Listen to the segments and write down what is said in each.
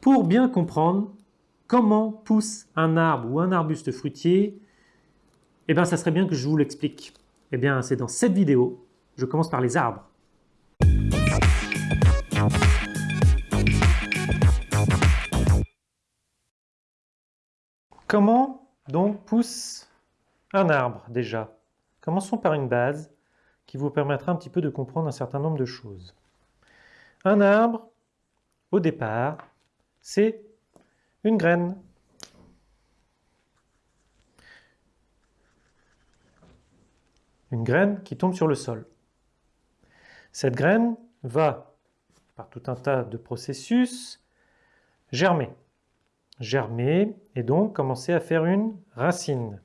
Pour bien comprendre comment pousse un arbre ou un arbuste fruitier, eh bien ça serait bien que je vous l'explique. Eh bien c'est dans cette vidéo, je commence par les arbres. Comment donc pousse un arbre déjà? Commençons par une base qui vous permettra un petit peu de comprendre un certain nombre de choses. Un arbre, au départ, c'est une graine. Une graine qui tombe sur le sol. Cette graine va, par tout un tas de processus, germer. Germer et donc commencer à faire une racine.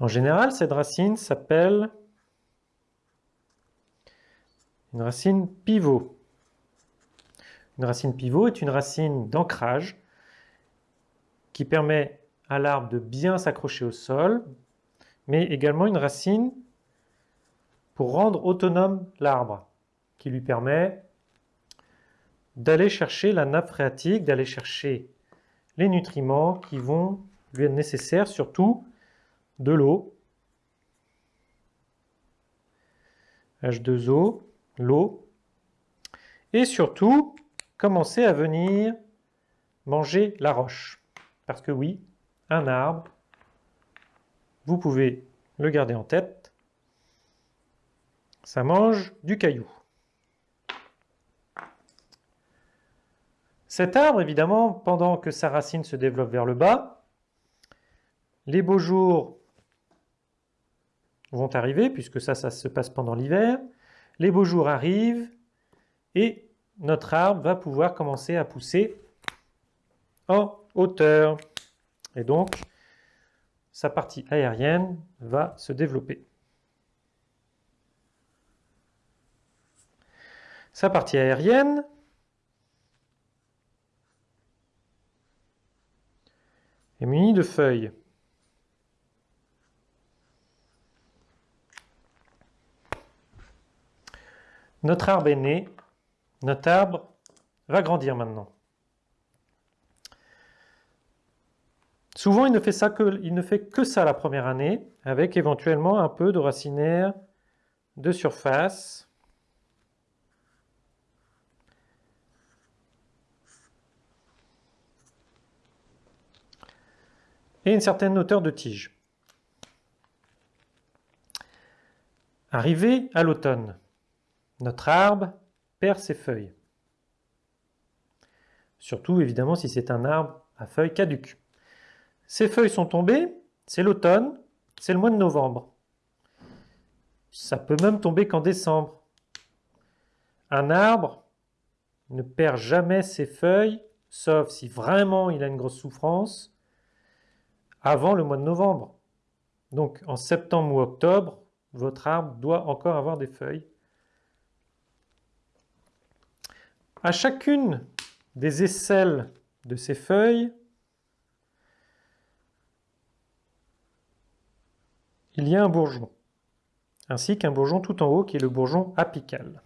En général, cette racine s'appelle une racine pivot. Une racine pivot est une racine d'ancrage qui permet à l'arbre de bien s'accrocher au sol, mais également une racine pour rendre autonome l'arbre, qui lui permet d'aller chercher la nappe phréatique, d'aller chercher les nutriments qui vont lui être nécessaires, surtout de l'eau, H2O, l'eau, et surtout commencer à venir manger la roche. Parce que oui, un arbre, vous pouvez le garder en tête, ça mange du caillou. Cet arbre, évidemment, pendant que sa racine se développe vers le bas, les beaux jours vont arriver, puisque ça, ça se passe pendant l'hiver. Les beaux jours arrivent et notre arbre va pouvoir commencer à pousser en hauteur. Et donc, sa partie aérienne va se développer. Sa partie aérienne est munie de feuilles. Notre arbre est né, notre arbre va grandir maintenant. Souvent, il ne, fait ça il ne fait que ça la première année, avec éventuellement un peu de racinaire de surface. Et une certaine hauteur de tige. Arrivé à l'automne, notre arbre perd ses feuilles. Surtout évidemment si c'est un arbre à feuilles caduques. Ces feuilles sont tombées, c'est l'automne, c'est le mois de novembre. Ça peut même tomber qu'en décembre. Un arbre ne perd jamais ses feuilles, sauf si vraiment il a une grosse souffrance, avant le mois de novembre. Donc en septembre ou octobre, votre arbre doit encore avoir des feuilles À chacune des aisselles de ces feuilles, il y a un bourgeon, ainsi qu'un bourgeon tout en haut qui est le bourgeon apical.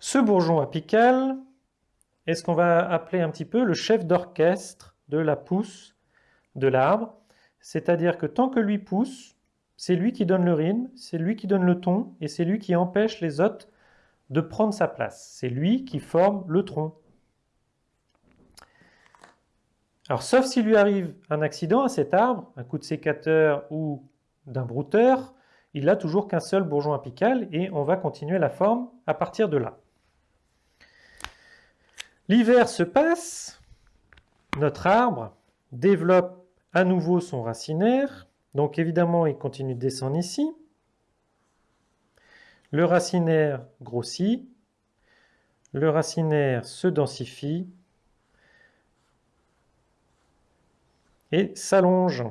Ce bourgeon apical est ce qu'on va appeler un petit peu le chef d'orchestre de la pousse de l'arbre. C'est-à-dire que tant que lui pousse, c'est lui qui donne le rythme, c'est lui qui donne le ton, et c'est lui qui empêche les autres de prendre sa place. C'est lui qui forme le tronc. Alors, sauf s'il lui arrive un accident à cet arbre, un coup de sécateur ou d'un brouteur, il n'a toujours qu'un seul bourgeon apical et on va continuer la forme à partir de là. L'hiver se passe, notre arbre développe à nouveau son racinaire. Donc évidemment, il continue de descendre ici. Le racinaire grossit. Le racinaire se densifie et s'allonge.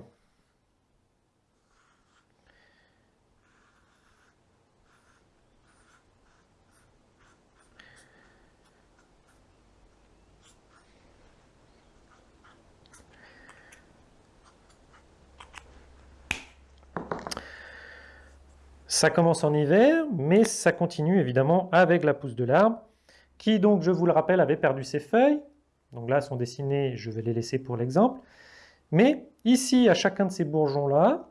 Ça commence en hiver, mais ça continue évidemment avec la pousse de l'arbre, qui donc, je vous le rappelle, avait perdu ses feuilles. Donc là, sont dessinées, je vais les laisser pour l'exemple. Mais ici, à chacun de ces bourgeons-là,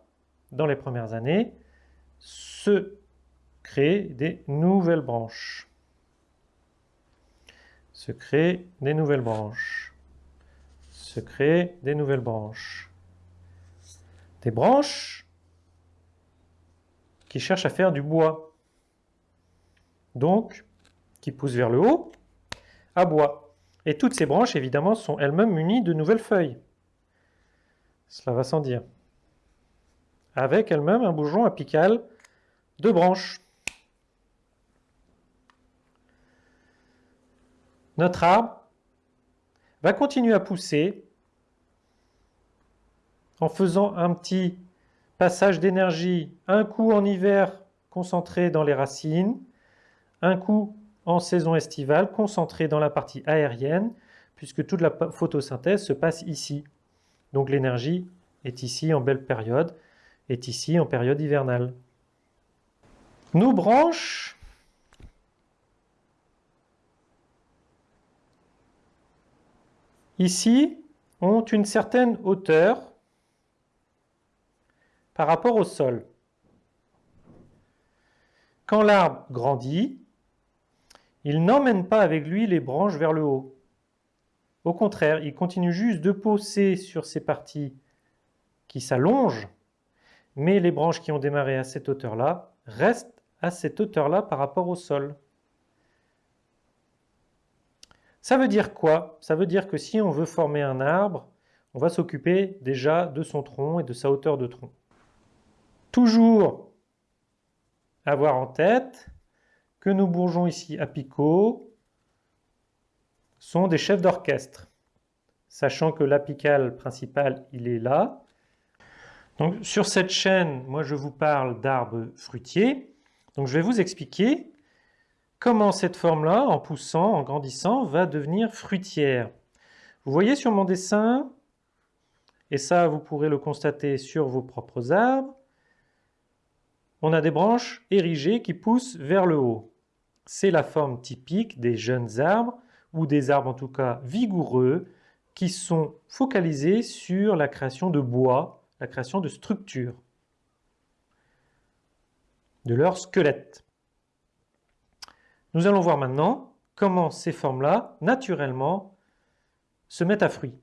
dans les premières années, se créent des nouvelles branches. Se créent des nouvelles branches. Se créent des nouvelles branches. Des branches qui cherchent à faire du bois. Donc, qui poussent vers le haut, à bois. Et toutes ces branches, évidemment, sont elles-mêmes munies de nouvelles feuilles. Cela va sans dire. Avec elles-mêmes un bourgeon apical de branches. Notre arbre va continuer à pousser en faisant un petit passage d'énergie, un coup en hiver concentré dans les racines, un coup en saison estivale concentré dans la partie aérienne, puisque toute la photosynthèse se passe ici. Donc l'énergie est ici en belle période, est ici en période hivernale. Nos branches ici ont une certaine hauteur par rapport au sol. Quand l'arbre grandit, il n'emmène pas avec lui les branches vers le haut. Au contraire, il continue juste de pousser sur ces parties qui s'allongent, mais les branches qui ont démarré à cette hauteur-là restent à cette hauteur-là par rapport au sol. Ça veut dire quoi? Ça veut dire que si on veut former un arbre, on va s'occuper déjà de son tronc et de sa hauteur de tronc. Toujours avoir en tête que nos bourgeons ici apicaux sont des chefs d'orchestre, sachant que l'apical principal, il est là. Donc sur cette chaîne, moi je vous parle d'arbres fruitiers. Donc je vais vous expliquer comment cette forme-là, en poussant, en grandissant, va devenir fruitière. Vous voyez sur mon dessin, et ça vous pourrez le constater sur vos propres arbres, on a des branches érigées qui poussent vers le haut. C'est la forme typique des jeunes arbres, ou des arbres en tout cas vigoureux, qui sont focalisés sur la création de bois, la création de structures, de leur squelette. Nous allons voir maintenant comment ces formes-là, naturellement, se mettent à fruit.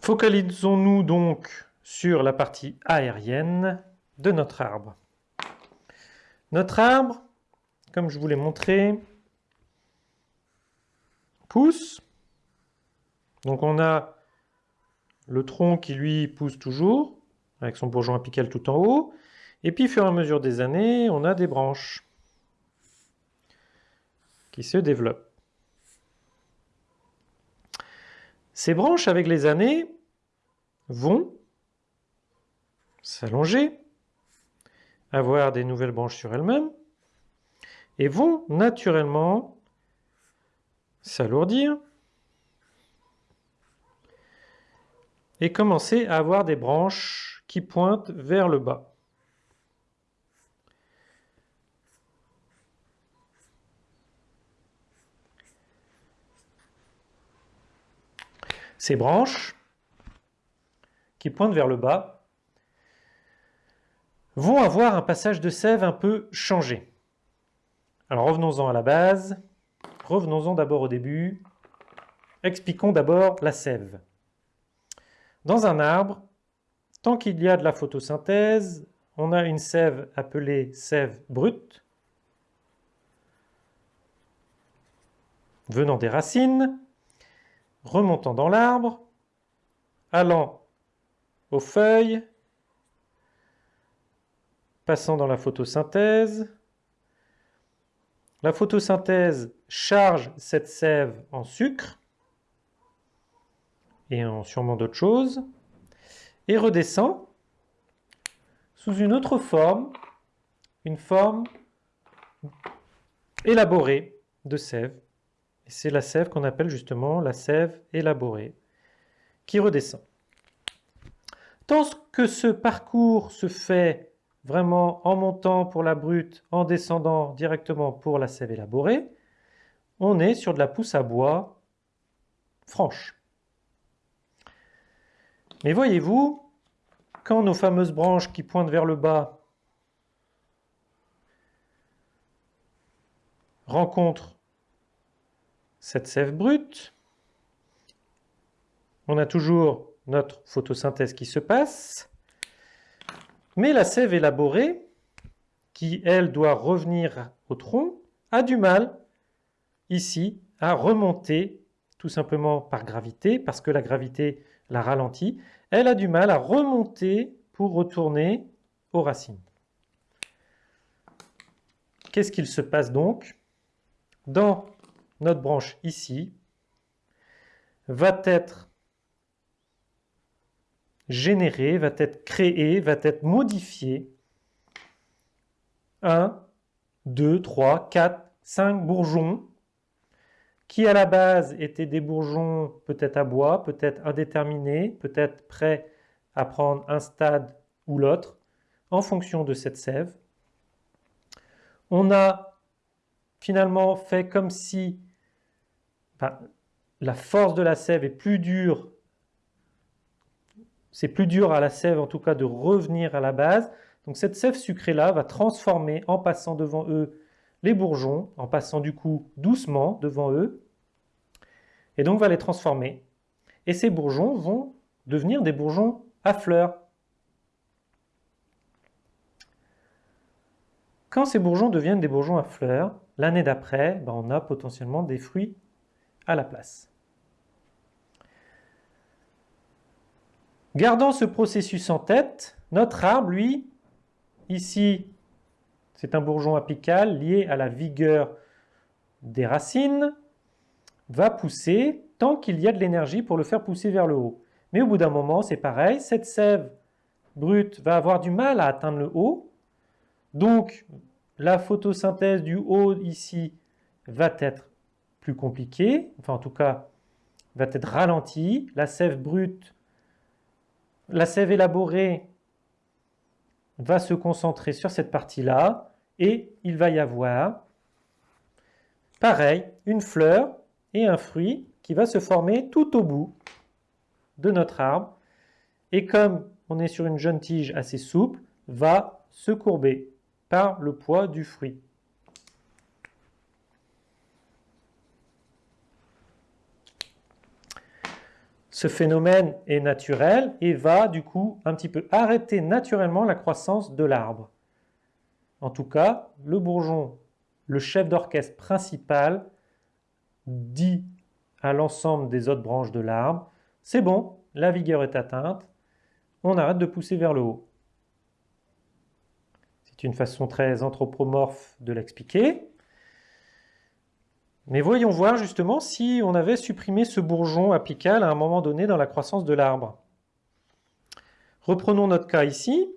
Focalisons-nous donc sur la partie aérienne de notre arbre. Notre arbre, comme je vous l'ai montré, pousse. Donc on a le tronc qui lui pousse toujours, avec son bourgeon apical tout en haut. Et puis, au fur et à mesure des années, on a des branches qui se développent. Ces branches, avec les années, vont s'allonger, avoir des nouvelles branches sur elles-mêmes, et vont naturellement s'alourdir et commencer à avoir des branches qui pointent vers le bas. Ces branches, qui pointent vers le bas, vont avoir un passage de sève un peu changé. Alors revenons-en à la base. Revenons-en d'abord au début. Expliquons d'abord la sève. Dans un arbre, tant qu'il y a de la photosynthèse, on a une sève appelée sève brute, venant des racines, remontant dans l'arbre, allant aux feuilles, passant dans la photosynthèse. La photosynthèse charge cette sève en sucre et en sûrement d'autres choses, et redescend sous une autre forme, une forme élaborée de sève c'est la sève qu'on appelle justement la sève élaborée, qui redescend. Tant que ce parcours se fait vraiment en montant pour la brute, en descendant directement pour la sève élaborée, on est sur de la pousse à bois franche. Mais voyez-vous, quand nos fameuses branches qui pointent vers le bas rencontrent cette sève brute, on a toujours notre photosynthèse qui se passe, mais la sève élaborée, qui elle doit revenir au tronc, a du mal ici à remonter tout simplement par gravité, parce que la gravité la ralentit, elle a du mal à remonter pour retourner aux racines. Qu'est-ce qu'il se passe donc Dans notre branche ici, va être généré, va être créé, va être modifié 1, 2, 3, 4, 5 bourgeons qui à la base étaient des bourgeons peut-être à bois, peut-être indéterminés, peut-être prêts à prendre un stade ou l'autre en fonction de cette sève. On a finalement fait comme si la force de la sève est plus dure c'est plus dur à la sève en tout cas de revenir à la base. Donc cette sève sucrée-là va transformer en passant devant eux les bourgeons, en passant du coup doucement devant eux, et donc va les transformer. Et ces bourgeons vont devenir des bourgeons à fleurs. Quand ces bourgeons deviennent des bourgeons à fleurs, l'année d'après, ben, on a potentiellement des fruits à la place. Gardant ce processus en tête, notre arbre, lui, ici, c'est un bourgeon apical lié à la vigueur des racines, va pousser tant qu'il y a de l'énergie pour le faire pousser vers le haut. Mais au bout d'un moment, c'est pareil, cette sève brute va avoir du mal à atteindre le haut, donc la photosynthèse du haut ici va être plus compliquée, enfin en tout cas va être ralentie, la sève brute la sève élaborée va se concentrer sur cette partie-là et il va y avoir, pareil, une fleur et un fruit qui va se former tout au bout de notre arbre et comme on est sur une jeune tige assez souple, va se courber par le poids du fruit. Ce phénomène est naturel et va du coup un petit peu arrêter naturellement la croissance de l'arbre. En tout cas, le bourgeon, le chef d'orchestre principal, dit à l'ensemble des autres branches de l'arbre, c'est bon, la vigueur est atteinte, on arrête de pousser vers le haut. C'est une façon très anthropomorphe de l'expliquer. Mais voyons voir justement si on avait supprimé ce bourgeon apical à un moment donné dans la croissance de l'arbre. Reprenons notre cas ici.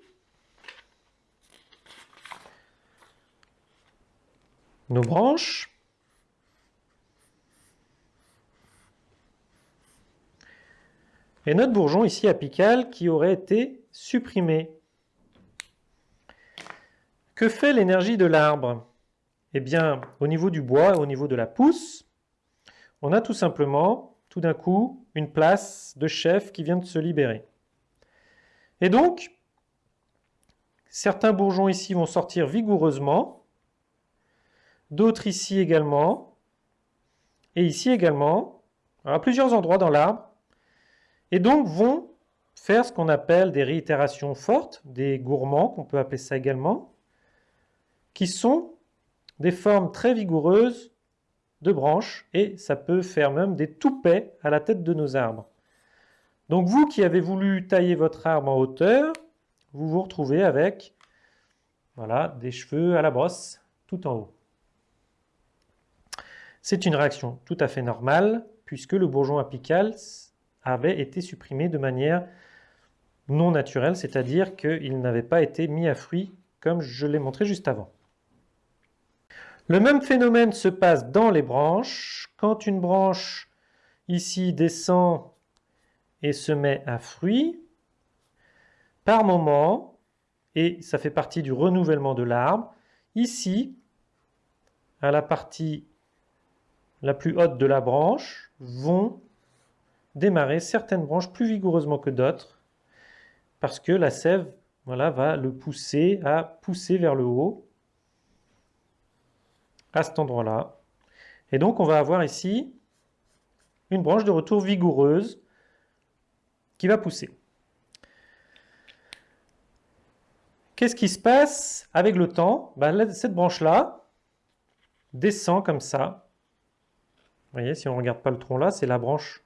Nos branches. Et notre bourgeon ici apical qui aurait été supprimé. Que fait l'énergie de l'arbre? Eh bien, au niveau du bois, au niveau de la pousse, on a tout simplement, tout d'un coup, une place de chef qui vient de se libérer. Et donc, certains bourgeons ici vont sortir vigoureusement, d'autres ici également, et ici également, à plusieurs endroits dans l'arbre, et donc vont faire ce qu'on appelle des réitérations fortes, des gourmands, qu'on peut appeler ça également, qui sont des formes très vigoureuses de branches et ça peut faire même des toupets à la tête de nos arbres. Donc vous qui avez voulu tailler votre arbre en hauteur, vous vous retrouvez avec voilà, des cheveux à la brosse tout en haut. C'est une réaction tout à fait normale puisque le bourgeon apical avait été supprimé de manière non naturelle, c'est-à-dire qu'il n'avait pas été mis à fruit comme je l'ai montré juste avant. Le même phénomène se passe dans les branches. Quand une branche ici descend et se met à fruit, par moment, et ça fait partie du renouvellement de l'arbre. Ici, à la partie la plus haute de la branche, vont démarrer certaines branches plus vigoureusement que d'autres, parce que la sève voilà, va le pousser à pousser vers le haut, à cet endroit-là. Et donc on va avoir ici une branche de retour vigoureuse qui va pousser. Qu'est-ce qui se passe avec le temps? Ben, Cette branche-là descend comme ça. Vous voyez, si on ne regarde pas le tronc là, c'est la branche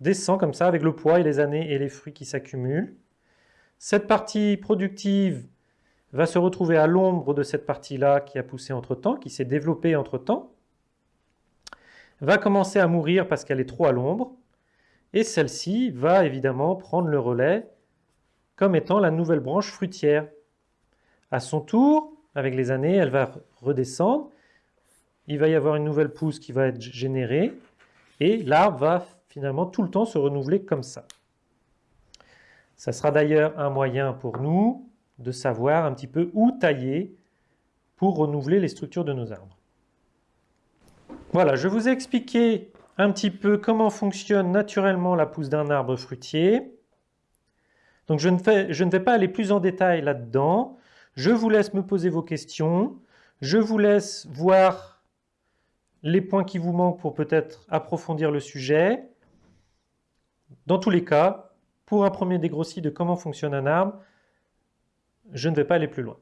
descend comme ça avec le poids et les années et les fruits qui s'accumulent. Cette partie productive va se retrouver à l'ombre de cette partie-là qui a poussé entre-temps, qui s'est développée entre-temps, va commencer à mourir parce qu'elle est trop à l'ombre, et celle-ci va évidemment prendre le relais comme étant la nouvelle branche fruitière. À son tour, avec les années, elle va redescendre, il va y avoir une nouvelle pousse qui va être générée, et l'arbre va finalement tout le temps se renouveler comme ça. Ça sera d'ailleurs un moyen pour nous de savoir un petit peu où tailler pour renouveler les structures de nos arbres. Voilà, je vous ai expliqué un petit peu comment fonctionne naturellement la pousse d'un arbre fruitier. Donc je ne, je ne vais pas aller plus en détail là-dedans. Je vous laisse me poser vos questions. Je vous laisse voir les points qui vous manquent pour peut-être approfondir le sujet. Dans tous les cas, pour un premier dégrossi de comment fonctionne un arbre, je ne vais pas aller plus loin.